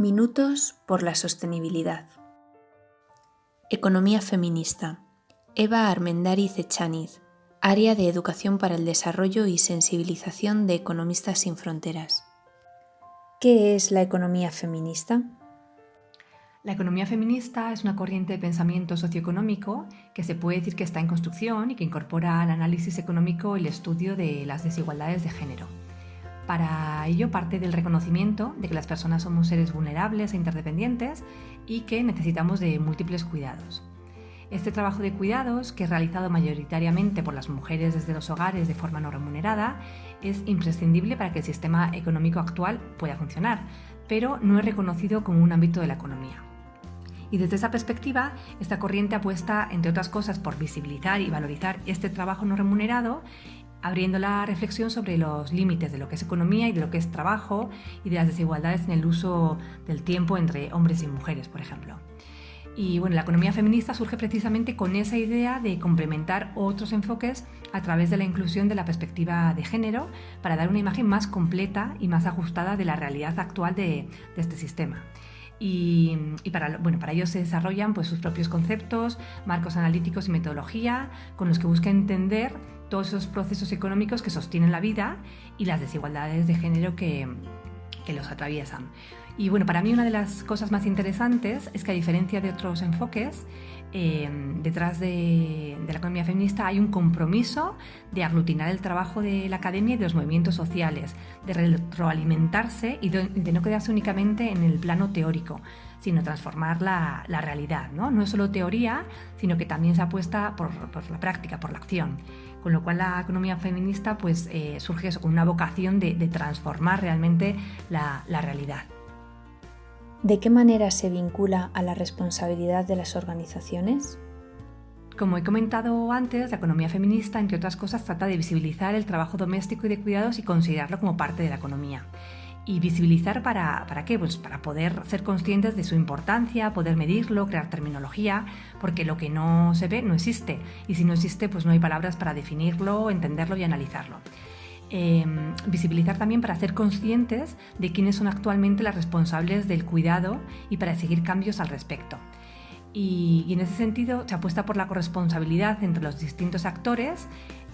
Minutos por la sostenibilidad. Economía feminista. Eva Armendariz Echaniz, Área de Educación para el Desarrollo y Sensibilización de Economistas sin Fronteras. ¿Qué es la economía feminista? La economía feminista es una corriente de pensamiento socioeconómico que se puede decir que está en construcción y que incorpora al análisis económico el estudio de las desigualdades de género. Para ello parte del reconocimiento de que las personas somos seres vulnerables e interdependientes y que necesitamos de múltiples cuidados. Este trabajo de cuidados, que es realizado mayoritariamente por las mujeres desde los hogares de forma no remunerada, es imprescindible para que el sistema económico actual pueda funcionar, pero no es reconocido como un ámbito de la economía. Y desde esa perspectiva, esta corriente apuesta, entre otras cosas, por visibilizar y valorizar este trabajo no remunerado, abriendo la reflexión sobre los límites de lo que es economía y de lo que es trabajo y de las desigualdades en el uso del tiempo entre hombres y mujeres, por ejemplo. Y bueno, la economía feminista surge precisamente con esa idea de complementar otros enfoques a través de la inclusión de la perspectiva de género para dar una imagen más completa y más ajustada de la realidad actual de, este sistema y, para, bueno, para ello se desarrollan pues, sus propios conceptos, marcos analíticos y metodología con los que busca entender todos esos procesos económicos que sostienen la vida y las desigualdades de género que, que los atraviesan. Y bueno, para mí una de las cosas más interesantes es que a diferencia de otros enfoques, Em, detrás de, la economía feminista hay un compromiso de aglutinar el trabajo de la academia y de los movimientos sociales, de retroalimentarse y de, no quedarse únicamente en el plano teórico, sino transformar la, realidad. ¿no? no es solo teoría, sino que también se apuesta por, la práctica, por la acción. Con lo cual la economía feminista pues, eh, surge con una vocación de, transformar realmente la realidad. ¿De qué manera se vincula a la responsabilidad de las organizaciones? Como he comentado antes, la economía feminista, entre otras cosas, trata de visibilizar el trabajo doméstico y de cuidados y considerarlo como parte de la economía. ¿Y visibilizar para, para qué? Pues para poder ser conscientes de su importancia, poder medirlo, crear terminología, porque lo que no se ve no existe. Y si no existe, pues no hay palabras para definirlo, entenderlo y analizarlo. Em, visibilizar también para ser conscientes de quiénes son actualmente las responsables del cuidado y para seguir cambios al respecto. Y, en ese sentido se apuesta por la corresponsabilidad entre los distintos actores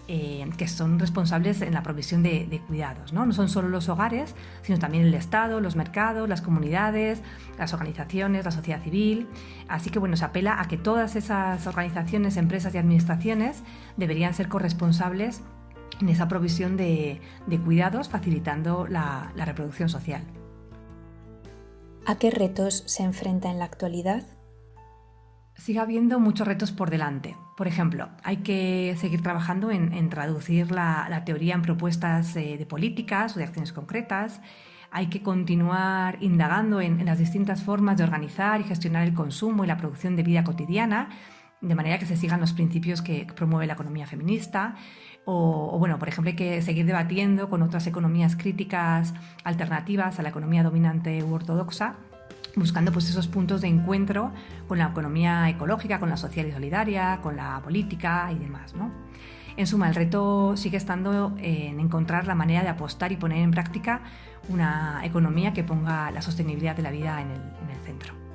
eh, que son responsables en la provisión de, cuidados. ¿no? no son solo los hogares, sino también el Estado, los mercados, las comunidades, las organizaciones, la sociedad civil. Así que bueno, se apela a que todas esas organizaciones, empresas y administraciones deberían ser corresponsables en esa provisión de, cuidados, facilitando la, la reproducción social. ¿A qué retos se enfrenta en la actualidad? Sigue habiendo muchos retos por delante. Por ejemplo, hay que seguir trabajando en, traducir la, teoría en propuestas eh, de políticas o de acciones concretas. Hay que continuar indagando en, las distintas formas de organizar y gestionar el consumo y la producción de vida cotidiana, de manera que se sigan los principios que promueve la economía feminista. O, bueno, por ejemplo, hay que seguir debatiendo con otras economías críticas alternativas a la economía dominante u ortodoxa, buscando pues esos puntos de encuentro con la economía ecológica, con la social y solidaria, con la política y demás. En suma, el reto sigue estando en encontrar la manera de apostar y poner en práctica una economía que ponga la sostenibilidad de la vida en el centro.